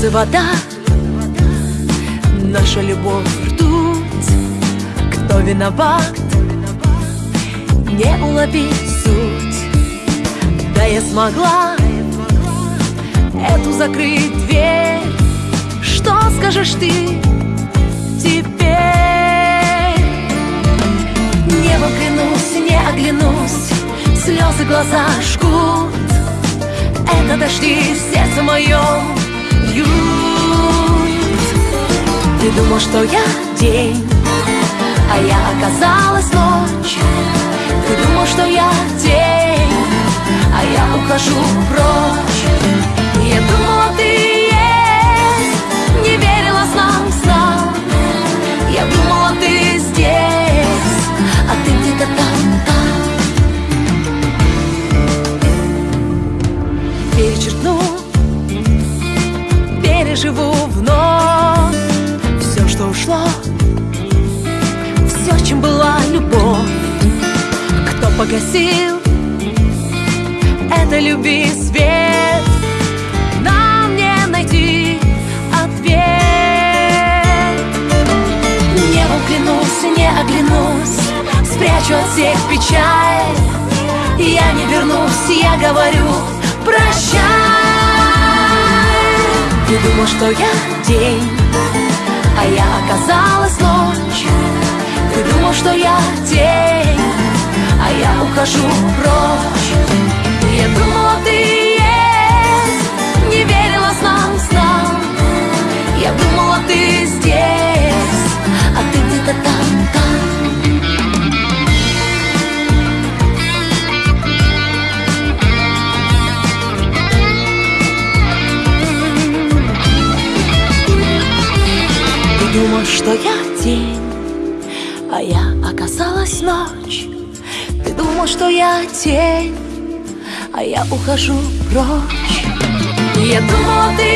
Слезы вода, наша любовь ртуть. Кто виноват, не уловить суть. Да я смогла эту закрыть дверь. Что скажешь ты теперь? Небом клянусь, не оглянусь. Слезы глаза жгут. Это дожди сердце моем Думал, что я день А я оказалась ночь. Ты думал, что я день А я ухожу прочь. Я думала, ты есть Не верила снам, снам. Я думала, ты здесь А ты где-то там, там. Перечеркну Переживу погасил. Это люби свет. Нам не найти ответ. Небом клянусь, не оглянусь. Спрячу от всех печаль. Я не вернусь, я говорю прощай. Ты думал, что я день А я оказалась ночь. Ты думал, что я день ухожу прочь. Я думала, ты есть. Не верила снам, снам Я думала, ты здесь. А ты где-то там, там. Думал, что я день, а я оказалась ночь. Думал, что я тень, а я ухожу прочь. Я думала, ты